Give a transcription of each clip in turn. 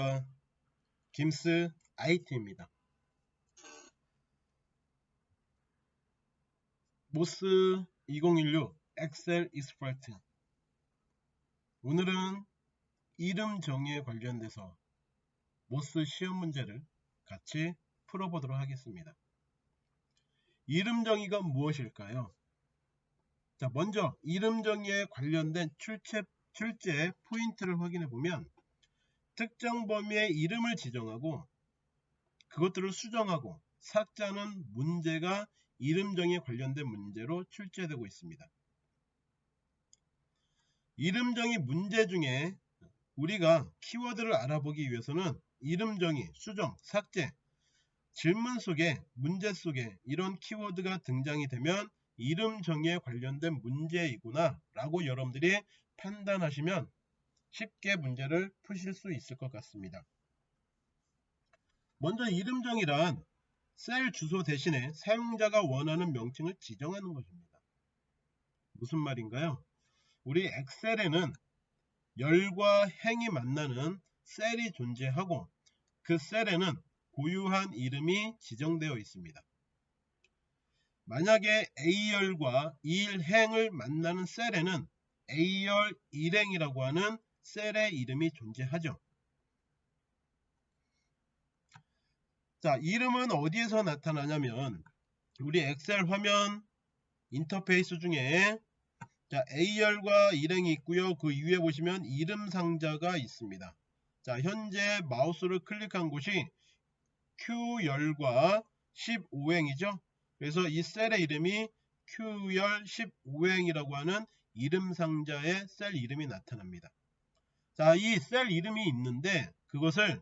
안녕하십니까 김스 IT입니다. MOS 2016 Excel Expert. 오늘은 이름 정의에 관련돼서 MOS 시험 문제를 같이 풀어보도록 하겠습니다. 이름 정의가 무엇일까요? 자 먼저 이름 정의에 관련된 출제, 출제 포인트를 확인해 보면 특정 범위의 이름을 지정하고 그것들을 수정하고 삭제하는 문제가 이름 정의에 관련된 문제로 출제되고 있습니다. 이름 정의 문제 중에 우리가 키워드를 알아보기 위해서는 이름 정의, 수정, 삭제, 질문 속에 문제 속에 이런 키워드가 등장이 되면 이름 정의에 관련된 문제이구나 라고 여러분들이 판단하시면 쉽게 문제를 푸실 수 있을 것 같습니다. 먼저 이름 정의란 셀 주소 대신에 사용자가 원하는 명칭을 지정하는 것입니다. 무슨 말인가요? 우리 엑셀에는 열과 행이 만나는 셀이 존재하고 그 셀에는 고유한 이름이 지정되어 있습니다. 만약에 A열과 1행을 만나는 셀에는 A열 1행이라고 하는 셀의 이름이 존재하죠. 자, 이름은 어디에서 나타나냐면 우리 엑셀 화면 인터페이스 중에 자, A열과 일행이 있고요. 그 위에 보시면 이름 상자가 있습니다. 자, 현재 마우스를 클릭한 곳이 Q열과 15행이죠. 그래서 이 셀의 이름이 Q열 15행이라고 하는 이름 상자의 셀 이름이 나타납니다. 자, 이 셀 이름이 있는데 그것을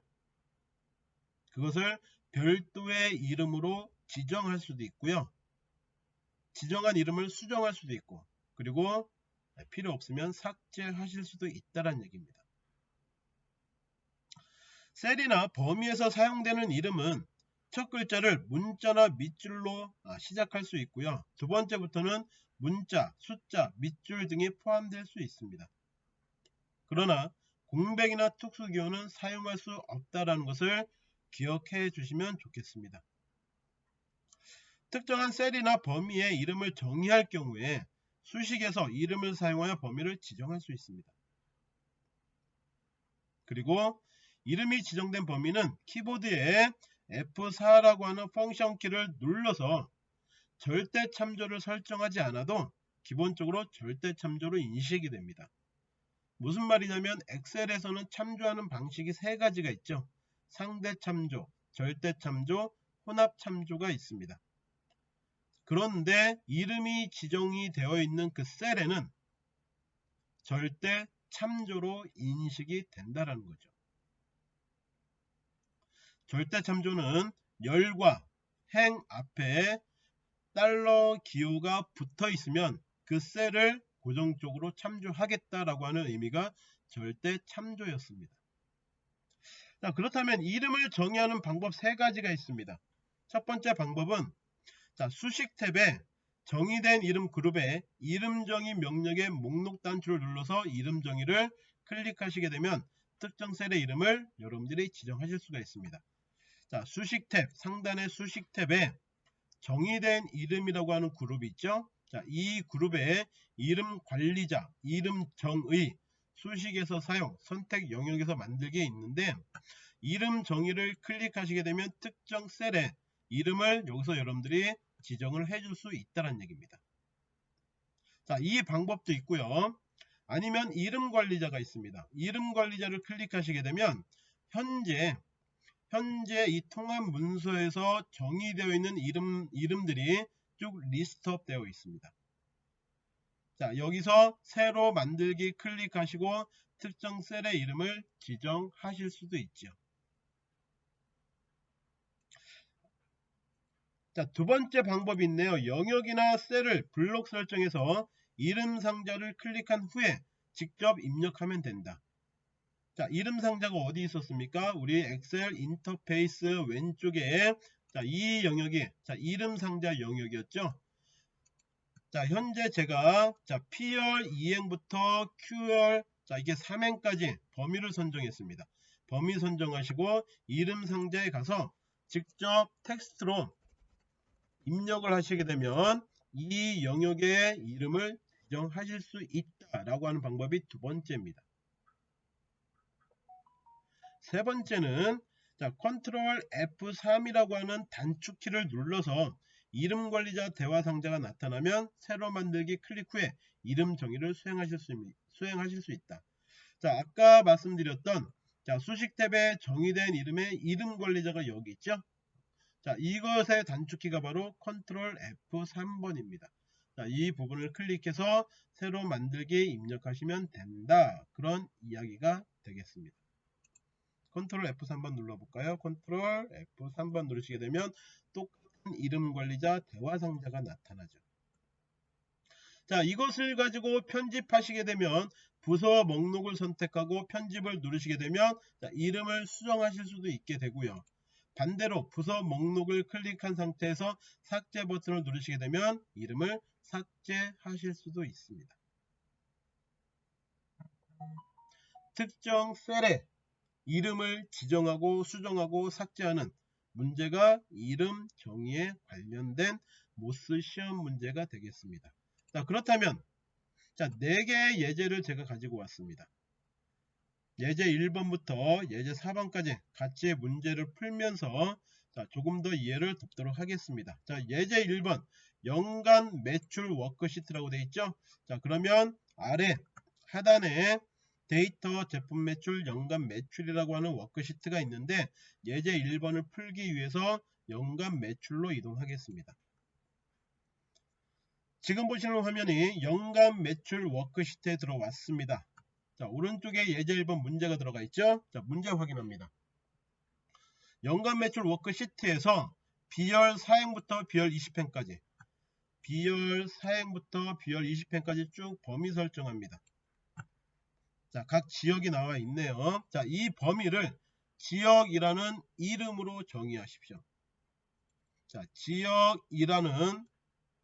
그것을 별도의 이름으로 지정할 수도 있고요. 지정한 이름을 수정할 수도 있고 그리고 필요 없으면 삭제하실 수도 있다는 얘기입니다. 셀이나 범위에서 사용되는 이름은 첫 글자를 문자나 밑줄로 아, 시작할 수 있고요. 두 번째부터는 문자, 숫자, 밑줄 등이 포함될 수 있습니다. 그러나 공백이나 특수기호는 사용할 수 없다는 것을 기억해 주시면 좋겠습니다. 특정한 셀이나 범위의 이름을 정의할 경우에 수식에서 이름을 사용하여 범위를 지정할 수 있습니다. 그리고 이름이 지정된 범위는 키보드에 F4라고 하는 펑션 키를 눌러서 절대 참조를 설정하지 않아도 기본적으로 절대 참조로 인식이 됩니다. 무슨 말이냐면 엑셀에서는 참조하는 방식이 세 가지가 있죠. 상대 참조, 절대 참조, 혼합 참조가 있습니다. 그런데 이름이 지정이 되어 있는 그 셀에는 절대 참조로 인식이 된다는 거죠. 절대 참조는 열과 행 앞에 달러 기호가 붙어 있으면 그 셀을 고정적으로 참조하겠다라고 하는 의미가 절대 참조였습니다. 자, 그렇다면 이름을 정의하는 방법 세 가지가 있습니다. 첫 번째 방법은 자, 수식 탭에 정의된 이름 그룹에 이름 정의 명령의 목록 단추를 눌러서 이름 정의를 클릭하시게 되면 특정 셀의 이름을 여러분들이 지정하실 수가 있습니다. 자, 수식 탭 상단의 수식 탭에 정의된 이름이라고 하는 그룹이 있죠. 자, 이 그룹에 이름 관리자, 이름 정의, 수식에서 사용, 선택 영역에서 만들기에 있는데 이름 정의를 클릭하시게 되면 특정 셀에 이름을 여기서 여러분들이 지정을 해줄 수 있다는 얘기입니다. 자, 이 방법도 있고요. 아니면 이름 관리자가 있습니다. 이름 관리자를 클릭하시게 되면 현재 현재 이 통합 문서에서 정의되어 있는 이름, 이름들이 쭉 리스트업 되어 있습니다. 자 여기서 새로 만들기 클릭하시고 특정 셀의 이름을 지정하실 수도 있죠. 자, 두 번째 방법이 있네요. 영역이나 셀을 블록 설정해서 이름 상자를 클릭한 후에 직접 입력하면 된다. 자, 이름 상자가 어디 있었습니까? 우리 엑셀 인터페이스 왼쪽에 자, 이 영역이 자, 이름 상자 영역이었죠. 자, 현재 제가 자, P열 2행부터 Q열 자, 이게 3행까지 범위를 선정했습니다. 범위 선정하시고 이름 상자에 가서 직접 텍스트로 입력을 하시게 되면 이 영역의 이름을 지정하실 수 있다라고 하는 방법이 두 번째입니다. 세 번째는 자, 컨트롤 F3이라고 하는 단축키를 눌러서 이름 관리자 대화 상자가 나타나면 새로 만들기 클릭 후에 이름 정의를 수행하실 수, 수행하실 수 있다. 자, 아까 말씀드렸던 자, 수식 탭에 정의된 이름의 이름 관리자가 여기 있죠? 자, 이것의 단축키가 바로 컨트롤 F3번입니다. 자, 이 부분을 클릭해서 새로 만들기 입력하시면 된다. 그런 이야기가 되겠습니다. 컨트롤 F3번 눌러볼까요? 컨트롤 F3번 누르시게 되면 똑같은 이름 관리자 대화 상자가 나타나죠. 자, 이것을 가지고 편집하시게 되면 부서 목록을 선택하고 편집을 누르시게 되면 자, 이름을 수정하실 수도 있게 되고요. 반대로 부서 목록을 클릭한 상태에서 삭제 버튼을 누르시게 되면 이름을 삭제하실 수도 있습니다. 특정 셀에 이름을 지정하고 수정하고 삭제하는 문제가 이름 정의에 관련된 모스 시험 문제가 되겠습니다. 자 그렇다면 자 4개의 예제를 제가 가지고 왔습니다. 예제 1번부터 예제 4번까지 같이 문제를 풀면서 자, 조금 더 이해를 돕도록 하겠습니다. 자 예제 1번 연간 매출 워크시트라고 되어 있죠. 자 그러면 아래 하단에 데이터 제품 매출 연간 매출이라고 하는 워크시트가 있는데 예제 1번을 풀기 위해서 연간 매출로 이동하겠습니다. 지금 보시는 화면이 연간 매출 워크시트에 들어왔습니다. 자 오른쪽에 예제 1번 문제가 들어가 있죠. 자 문제 확인합니다. 연간 매출 워크시트에서 B열 4행부터 B열 20행까지 B열 4행부터 B열 20행까지 쭉 범위 설정합니다. 자, 각 지역이 나와 있네요. 자, 이 범위를 지역이라는 이름으로 정의하십시오. 자, 지역이라는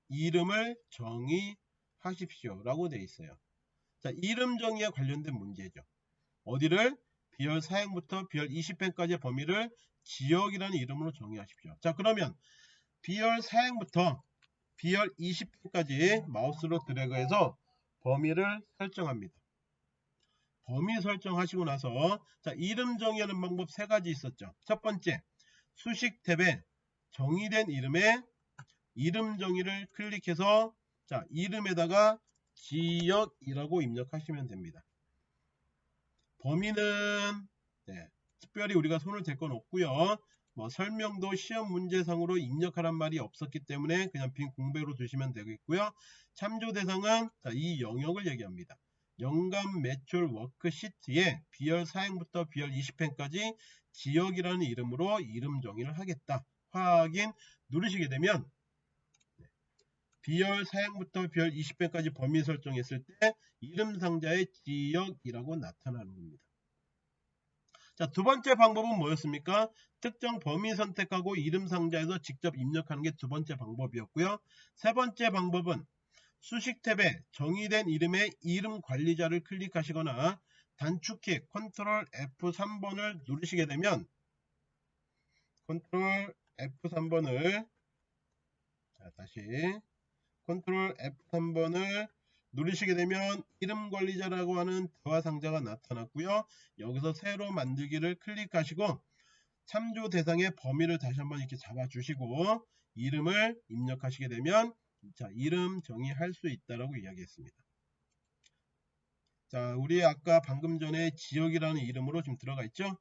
이름을 정의하십시오. 라고 되어 있어요. 자, 이름 정의에 관련된 문제죠. 어디를? 비열 4행부터 비열 20행까지의 범위를 지역이라는 이름으로 정의하십시오. 자, 그러면 비열 4행부터 비열 20행까지 마우스로 드래그해서 범위를 설정합니다. 범위 설정하시고 나서 자 이름 정의하는 방법 세 가지 있었죠. 첫 번째 수식 탭에 정의된 이름에 이름 정의를 클릭해서 자 이름에다가 지역이라고 입력하시면 됩니다. 범위는 네, 특별히 우리가 손을 댈 건 없고요. 뭐 설명도 시험 문제상으로 입력하란 말이 없었기 때문에 그냥 빈 공백으로 두시면 되겠고요. 참조 대상은 자, 이 영역을 얘기합니다. 연간 매출 워크시트에 비열 4행부터 비열 20행까지 지역이라는 이름으로 이름 정의를 하겠다. 확인 누르시게 되면 비열 4행부터 비열 20행까지 범위 설정했을 때 이름 상자의 지역이라고 나타나는 겁니다. 자, 두 번째 방법은 뭐였습니까? 특정 범위 선택하고 이름 상자에서 직접 입력하는 게 두 번째 방법이었고요. 세 번째 방법은 수식 탭에 정의된 이름의 이름 관리자를 클릭하시거나 단축키 컨트롤 F3번을 누르시게 되면 컨트롤 F3번을 자 다시 컨트롤 F3번을 누르시게 되면 이름 관리자라고 하는 대화 상자가 나타났고요. 여기서 새로 만들기를 클릭하시고 참조 대상의 범위를 다시 한번 이렇게 잡아주시고 이름을 입력하시게 되면 자, 이름 정의할 수 있다라고 이야기했습니다. 자, 우리 아까 방금 전에 지역이라는 이름으로 지금 들어가 있죠?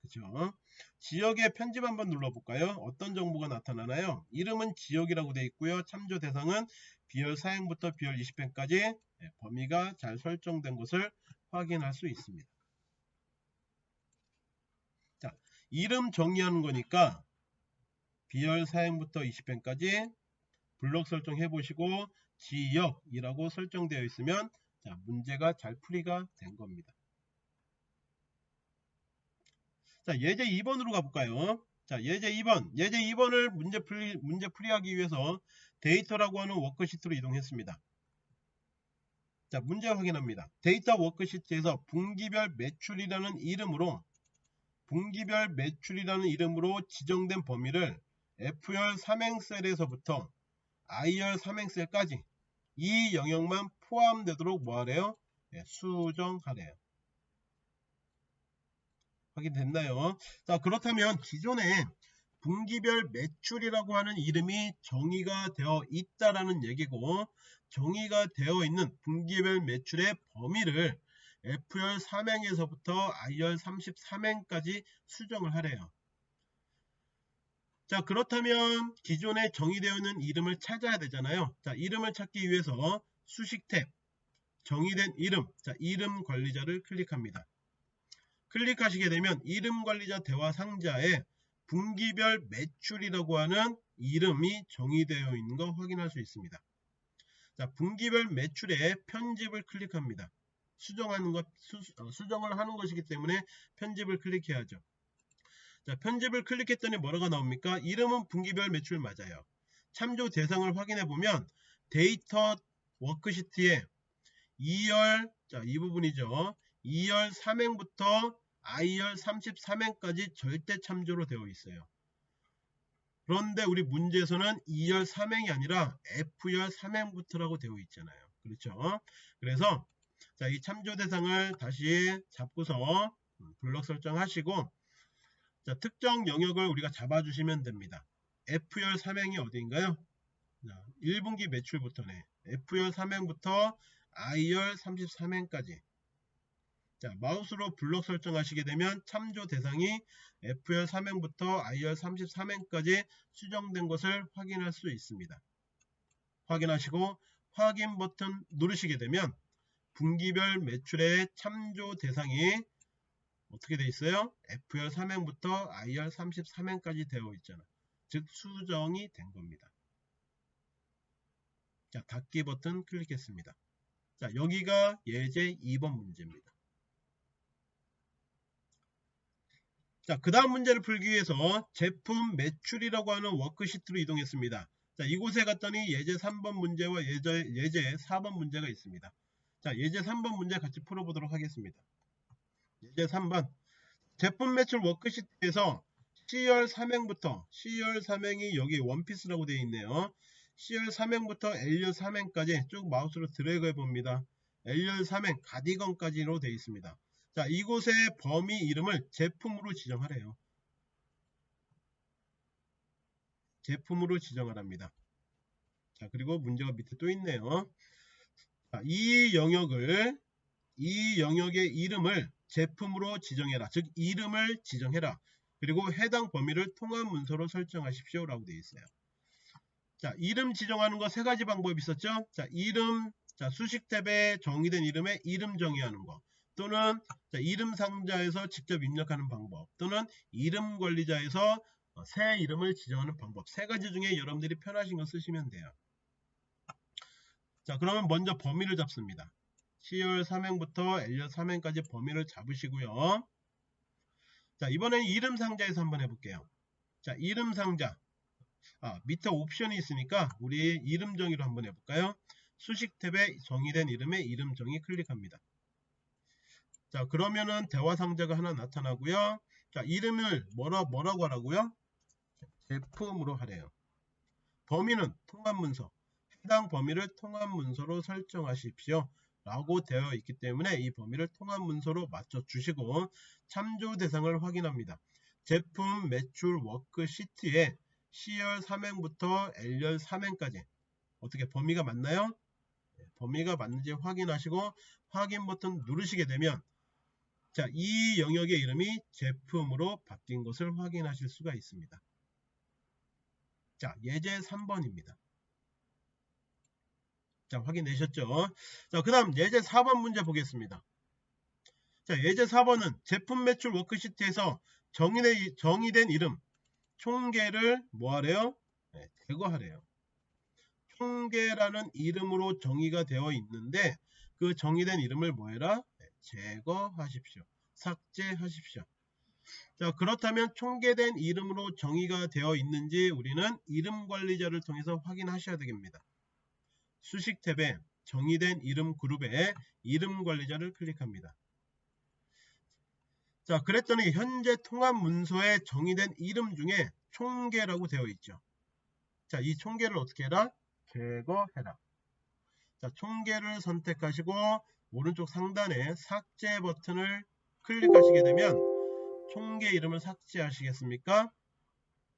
그죠? 지역의 편집 한번 눌러볼까요? 어떤 정보가 나타나나요? 이름은 지역이라고 되어 있고요. 참조 대상은 비열 4행부터 비열 20행까지 범위가 잘 설정된 것을 확인할 수 있습니다. 자, 이름 정의하는 거니까 B열 4행부터 20행까지 블록 설정해 보시고 지역이라고 설정되어 있으면 자, 문제가 잘 풀이가 된 겁니다. 자, 예제 2번으로 가볼까요? 자, 예제 2번. 예제 2번을 문제 풀이, 문제 풀이하기 위해서 데이터라고 하는 워크시트로 이동했습니다. 자, 문제 확인합니다. 데이터 워크시트에서 분기별 매출이라는 이름으로 분기별 매출이라는 이름으로 지정된 범위를 F열 삼행셀에서부터 I열 삼행셀까지 이 영역만 포함되도록 뭐하래요? 예, 수정하래요. 확인됐나요? 자 그렇다면 기존에 분기별 매출이라고 하는 이름이 정의가 되어 있다라는 얘기고 정의가 되어 있는 분기별 매출의 범위를 F열 3행에서부터 I열 33행까지 수정을 하래요. 자 그렇다면 기존에 정의되어 있는 이름을 찾아야 되잖아요. 자 이름을 찾기 위해서 수식 탭 정의된 이름 자 이름 관리자를 클릭합니다. 클릭하시게 되면 이름 관리자 대화 상자에 분기별 매출이라고 하는 이름이 정의되어 있는 거 확인할 수 있습니다. 자, 분기별 매출에 편집을 클릭합니다. 수정하는 것, 수, 어, 수정을 하는 것이기 때문에 편집을 클릭해야죠. 자, 편집을 클릭했더니 뭐라가 나옵니까? 이름은 분기별 매출 맞아요. 참조 대상을 확인해 보면 데이터 워크시트에 E열, 자, 이 부분이죠. E열 3행부터 I열 33행까지 절대 참조로 되어 있어요. 그런데 우리 문제에서는 2열 3행이 아니라 F열 3행부터라고 되어 있잖아요. 그렇죠? 그래서 자, 이 참조 대상을 다시 잡고서 블럭 설정하시고 자, 특정 영역을 우리가 잡아주시면 됩니다. F열 3행이 어디인가요? 자, 1분기 매출부터네. F열 3행부터 I열 33행까지 자, 마우스로 블록 설정하시게 되면 참조 대상이 F열 3행부터 I열 33행까지 수정된 것을 확인할 수 있습니다. 확인하시고 확인 버튼 누르시게 되면 분기별 매출의 참조 대상이 어떻게 되어 있어요? F열 3행부터 I열 33행까지 되어 있잖아. 즉 수정이 된 겁니다. 자, 닫기 버튼 클릭했습니다. 자, 여기가 예제 2번 문제입니다. 자, 그 다음 문제를 풀기 위해서 제품 매출이라고 하는 워크시트로 이동했습니다. 자, 이곳에 갔더니 예제 3번 문제와 예제, 예제 4번 문제가 있습니다. 자, 예제 3번 문제 같이 풀어보도록 하겠습니다. 예제 3번. 제품 매출 워크시트에서 C열 3행부터 C열 3행이 여기 원피스라고 되어 있네요. C열 3행부터 L열 3행까지 쭉 마우스로 드래그 해봅니다. L열 3행 가디건까지로 되어 있습니다. 자, 이곳의 범위 이름을 제품으로 지정하래요. 제품으로 지정하랍니다. 자, 그리고 문제가 밑에 또 있네요. 자, 이 영역을 이 영역의 이름을 제품으로 지정해라. 즉 이름을 지정해라. 그리고 해당 범위를 통합 문서로 설정하십시오. 라고 되어 있어요. 자, 이름 지정하는 거 세 가지 방법이 있었죠. 자, 이름, 자, 수식 탭에 정의된 이름에 이름 정의하는 거. 또는 이름 상자에서 직접 입력하는 방법 또는 이름 관리자에서 어, 새 이름을 지정하는 방법 세 가지 중에 여러분들이 편하신 거 쓰시면 돼요. 자 그러면 먼저 범위를 잡습니다. C열 3행부터 L열 3행까지 범위를 잡으시고요. 자 이번엔 이름 상자에서 한번 해볼게요. 자 이름 상자 아 밑에 옵션이 있으니까 우리 이름 정의로 한번 해볼까요? 수식 탭에 정의된 이름의 이름 정의 클릭합니다. 자 그러면은 대화 상자가 하나 나타나고요. 자 이름을 뭐라, 뭐라고 하라고요? 제품으로 하래요. 범위는 통합 문서 해당 범위를 통합 문서로 설정하십시오. 라고 되어 있기 때문에 이 범위를 통합 문서로 맞춰 주시고 참조 대상을 확인합니다. 제품 매출 워크시트에 C열 3행부터 L열 3행까지 어떻게 범위가 맞나요? 네, 범위가 맞는지 확인하시고 확인 버튼 누르시게 되면 자, 이 영역의 이름이 제품으로 바뀐 것을 확인하실 수가 있습니다. 자, 예제 3번입니다. 자, 확인되셨죠? 자, 그 다음 예제 4번 문제 보겠습니다. 자, 예제 4번은 제품 매출 워크시트에서 정의된, 정의된 이름, 총계를 뭐하래요? 네, 제거하래요. 총계라는 이름으로 정의가 되어 있는데 그 정의된 이름을 뭐해라? 제거하십시오. 삭제하십시오. 자 그렇다면 총계된 이름으로 정의가 되어 있는지 우리는 이름 관리자를 통해서 확인하셔야 되겠습니다. 수식 탭에 정의된 이름 그룹에 이름 관리자를 클릭합니다. 자, 그랬더니 현재 통합 문서에 정의된 이름 중에 총계라고 되어 있죠. 자, 이 총계를 어떻게 해라? 제거해라. 자, 총계를 선택하시고 오른쪽 상단에 삭제 버튼을 클릭하시게 되면 총계 이름을 삭제하시겠습니까?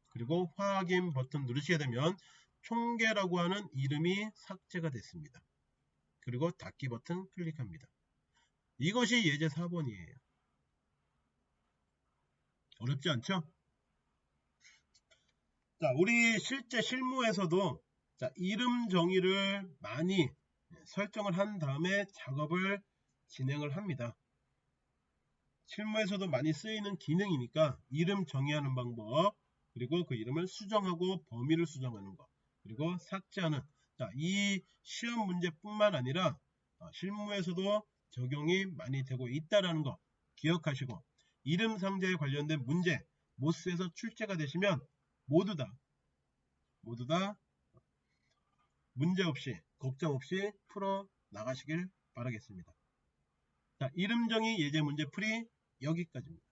그리고 확인 버튼 누르시게 되면 총계라고 하는 이름이 삭제가 됐습니다. 그리고 닫기 버튼 클릭합니다. 이것이 예제 4번이에요. 어렵지 않죠? 자, 우리 실제 실무에서도 자, 이름 정의를 많이 설정을 한 다음에 작업을 진행을 합니다. 실무에서도 많이 쓰이는 기능이니까 이름 정의하는 방법 그리고 그 이름을 수정하고 범위를 수정하는 것 그리고 삭제하는 자, 이 시험 문제뿐만 아니라 어, 실무에서도 적용이 많이 되고 있다라는 거 기억하시고 이름 상자에 관련된 문제 모스에서 출제가 되시면 모두 다 모두 다 문제 없이 걱정 없이 풀어 나가시길 바라겠습니다. 자, 이름 정의 예제 문제 풀이 여기까지입니다.